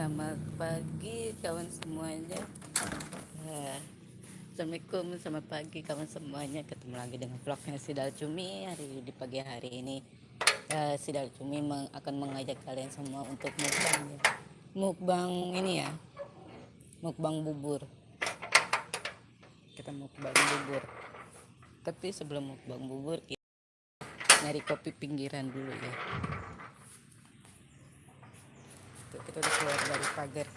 Selamat pagi kawan semuanya. Ya. Assalamualaikum, selamat pagi kawan semuanya. Ketemu lagi dengan vlognya Sidal Cumi hari di pagi hari ini. Ya, Sidal Cumi meng, akan mengajak kalian semua untuk mukbang ya. Mukbang ini ya. Mukbang bubur. Kita mukbang bubur. Tapi sebelum mukbang bubur kita nyari kopi pinggiran dulu ya. Kita udah keluar dari pagar.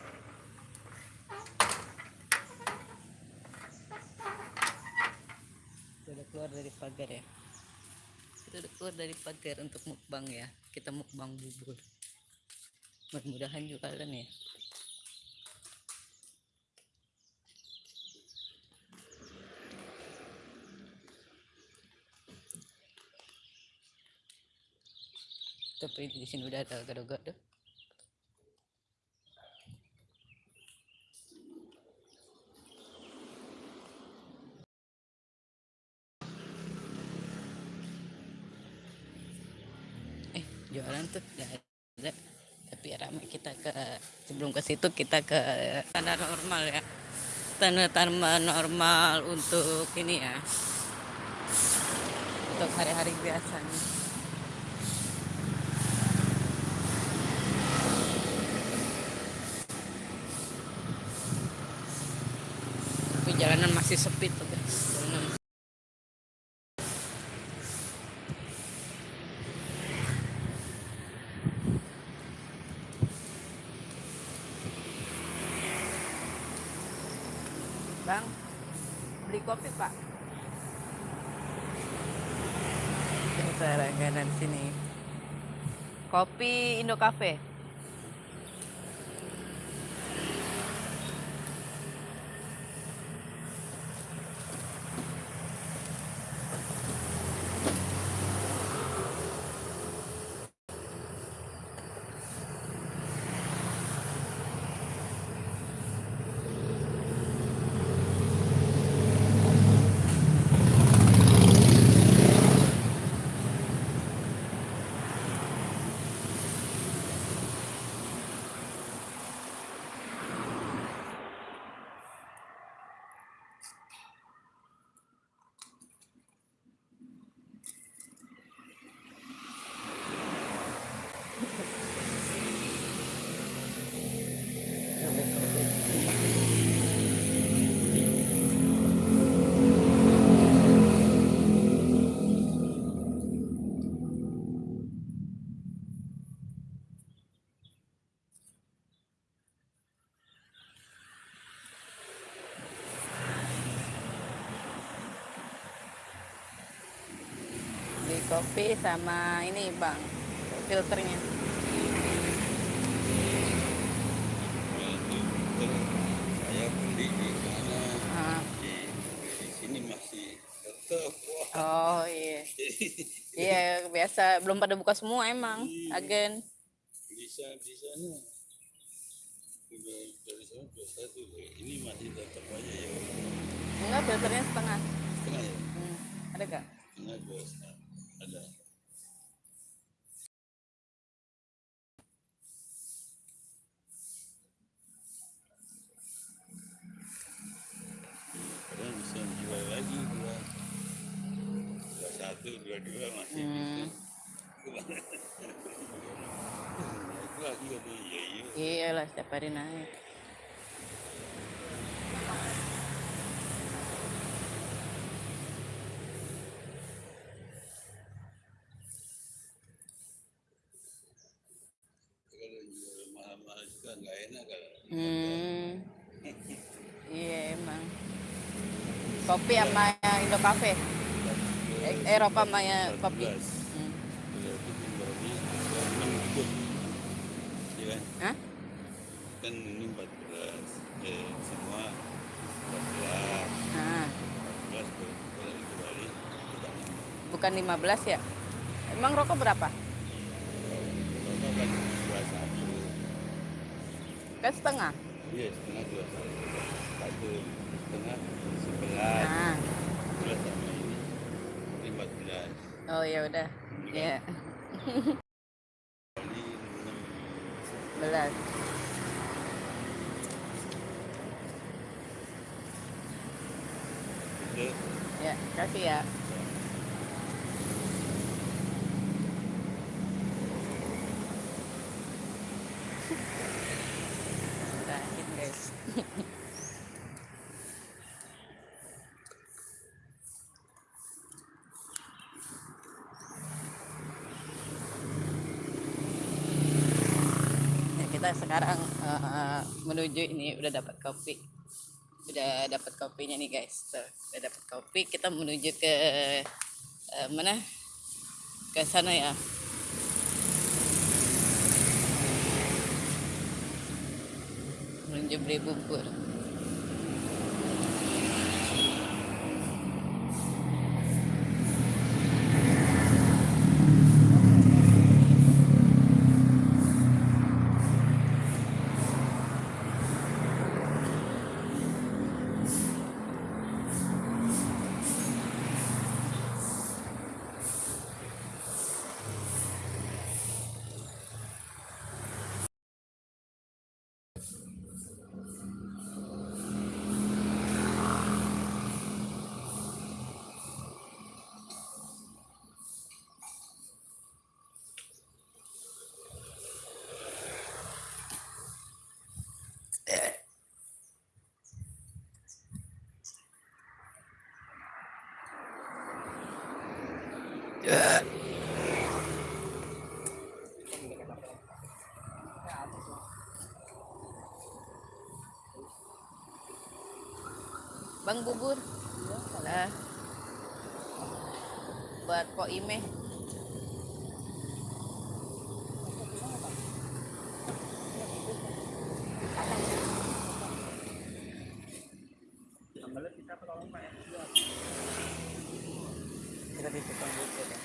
Kita udah keluar dari pagar ya. Kita udah keluar dari pagar untuk mukbang ya. Kita mukbang bubur. Mudah-mudahan juga kalian ya. Tapi di sini udah ada gado-gado. eh jualan tuh gak ada tapi ramai kita ke ke situ kita ke tanda normal ya. Tanda tanda normal untuk ini ya. Untuk hari-hari biasanya. Tapi jalanan masih sepi tuh guys jalanan Bang, beli kopi pak. Kita langganan sini. Kopi Indo Cafe. Kopi sama ini bang, filternya. saya beli di mana Ah. di, di sini masih tetap wah Oh iya. Iya biasa belum pada buka semua emang agen. bisa sana udah dari sana dua satu ini masih tetap aja ya Enggak filternya setengah. setengah ya Hmm. Ada gak? setengah dua setengah ada kadang bisa jual lagi dua dua satu dua dua masih Hmm. bisa itu lagi kata iya iya Hari naik. jual mahal-mahal juga Hmm. Iya emang. Kopi sama Indo Cafe. Eh, Eropa sama yang kopi. 14. Hmm. Berarti jumlahnya ada enam gitu. Iya kan? Hah? Kan ini 14. Eh, semua 14. Nah, 14 kalau kita bukan 15 ya? Emang rokok berapa? Bapak kan 21. Kan setengah. Iya, setengah 21. Satu setengah 11. Nah. 11 sama ini. Ini 14. Oh ya udah. Ya. Kali 6. 11. Kasih ya. Terakhir guys. Ya, kita sekarang eh, menuju ini udah dapat kopi udah dapat kopinya nih guys. Tuh, udah dapat kopi. Kita menuju ke eh, mana? Ke sana ya. Menuju beli bubur bang bubur lah buat po ime kita di tukang bubur ya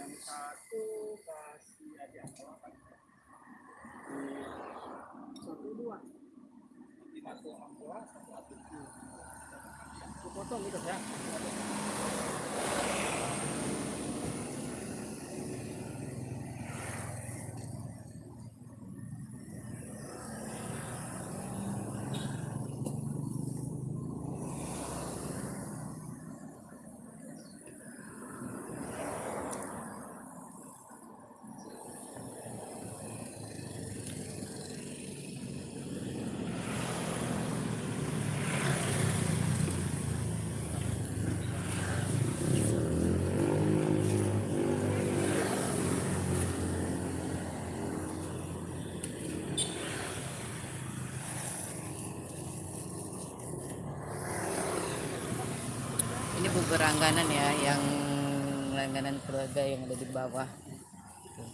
yang satu kasih aja apa satu dua satu enam belas satu tujuh Aku potong gitu ya ini bubur langganan ya yang langganan keluarga yang ada di bawah. Tuh.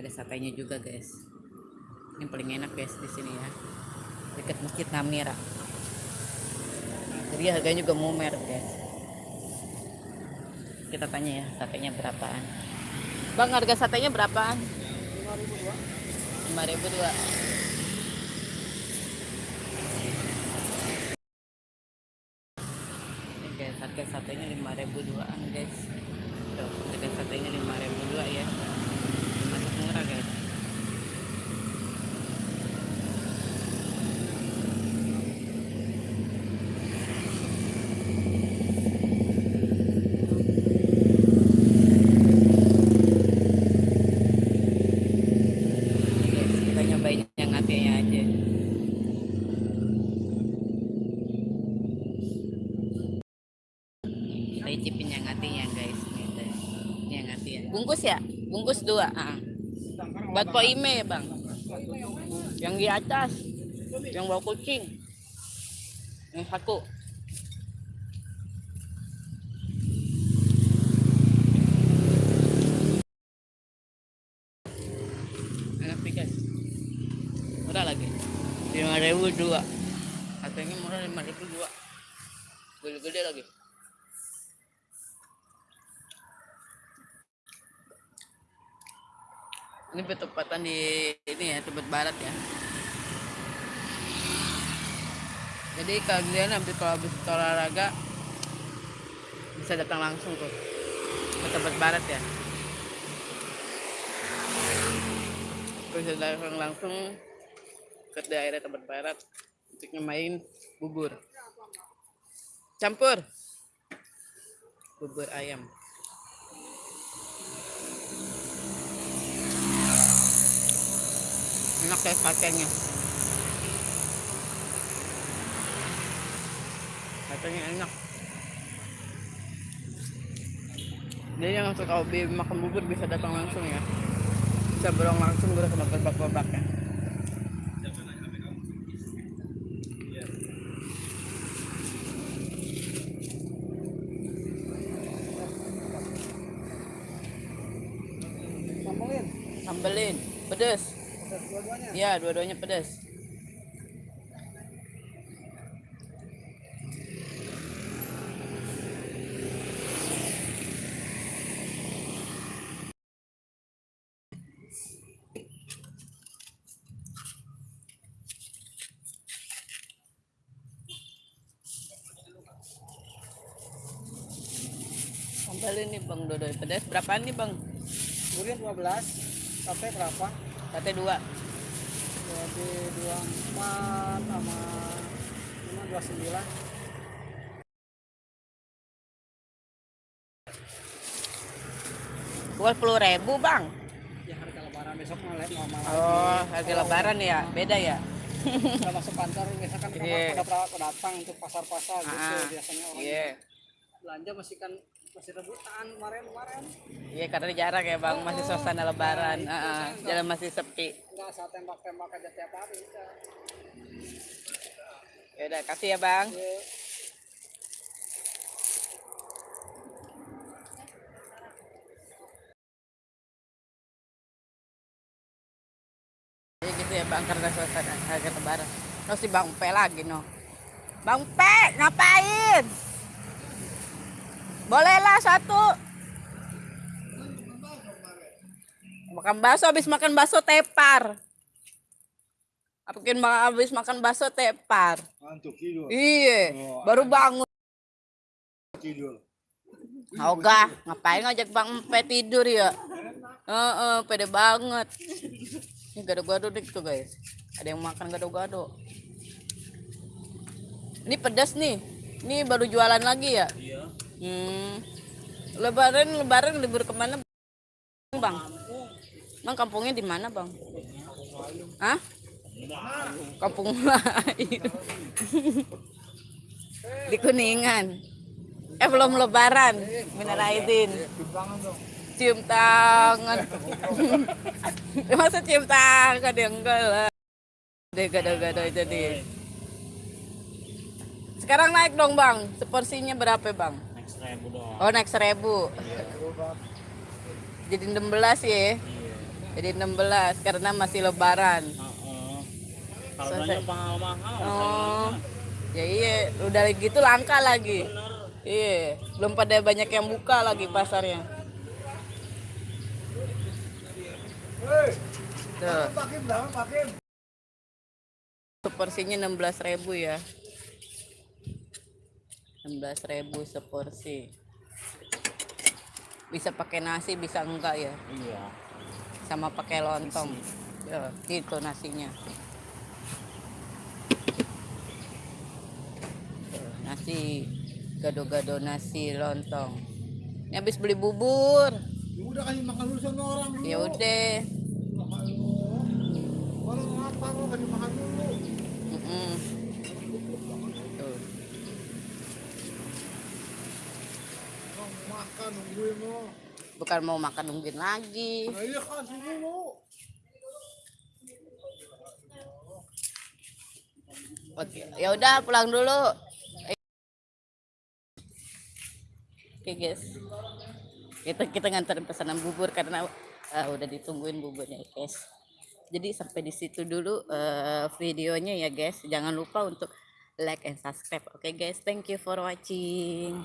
ada satenya juga guys. Ini paling enak guys di sini ya. Dekat masjid Namira. Jadi harganya juga mumer guys. Kita tanya ya satenya berapaan? Bang harga satenya berapaan? Lima ribu dua. 5002 Ini guys, harga satenya 5000 duaan guys. Tuh, harga satenya 5000 dua ya. Masuk murah guys. Ini guys, kita nyobain yang hatinya aja. kita icipin yang hatinya guys Gitu. ini yang hatinya bungkus ya? Bungkus dua ah. buat po ime ya bang? Yang di atas yang bawa kucing. Yang satu. Enak guys murah lagi. Lima ribu dua. Harganya murah lima ribu dua. Gede-gede lagi ini bertepatan di ini ya Tebet Barat ya. Jadi kalian habis kalau habis olahraga bisa datang langsung tuh ke Tebet Barat ya. Bisa datang langsung ke daerah Tebet Barat untuk main bubur. Campur. Bubur ayam enak ya satenya satenya enak. Jadi yang suka hobi makan bubur bisa datang langsung ya. Bisa borong langsung gue sama berbak-berbaknya Sambelin. sambelin. Pedes dua-duanya. Iya, dua-duanya pedas. Sambal ini bang Dodo pedas berapaan nih bang? Durian 12. Sate berapa? Sate dua. Jadi 24 sama lima 29. Dua puluh ribu bang. Ya harga lebaran besok mau lihat normal Oh, harga lebaran ya, beda ya. Udah masuk kantor misalkan kan Iya. pada datang untuk pasar-pasar gitu Ah, biasanya orang Iya, belanja masih kan masih rebutan kemarin kemarin iya karena jarak ya bang, masih suasana lebaran, Nah, Ah, ah, saya jalan masih sepi. nggak saat tembak-tembak aja tiap hari. Ya udah, kasih ya bang. Ya, Jadi gitu ya bang, karena suasana harga lebaran. Terus si bang P lagi no. Bang P, ngapain? Bolehlah satu. Makan bakso, habis makan bakso tepar. Bang habis makan bakso tepar? Ngantuk tidur. Iya, Oh, baru bangun. Tidur. Ogah, ngapain ngajak Bang Empe tidur ya? Heeh, pede banget. Ini gado-gado nih tuh guys. Ada yang makan gado-gado. Ini pedas nih. Ini baru jualan lagi ya? Iya. Hmm. Lebaran, lebaran libur ke mana bang? Bang kampungnya di mana bang? Hah? Kampung lain. di Kuningan. Eh belum lebaran, minal aidin. Cium tangan. Masa cium tangan ya enggak lah. Deh gado-gado deh. Sekarang naik dong bang, seporsinya berapa bang? Next ribu doang. Oh naik seribu. Jadi 16 ya? Jadi 16 karena masih lebaran. Harganya mahal-mahal. Oh, ya iya, udah gitu langka lagi. Iya, belum pada banyak yang buka lagi pasarnya. Tuh. Seporsinya 16.000 ya. 16.000 seporsi. Bisa pakai nasi, bisa enggak ya? Iya. Sama pakai lontong. Ya, gitu nasinya. Nasi gado-gado nasi lontong. Ini habis beli bubur. Ya udah kasih makan dulu sama orang dulu. Ya udah. Makan dulu. Baru ngapa lo kasih makan dulu. Mm-mm. Tuh. Orang makan nungguin lo. Bukan mau makan nungguin lagi. Nah iya kasih dulu. Oke, ya udah pulang dulu. Oke guys, kita kita nganterin pesanan bubur karena eh, udah ditungguin buburnya guys. Jadi sampai di situ dulu eh, videonya ya guys. Jangan lupa untuk like and subscribe. Oke guys, thank you for watching.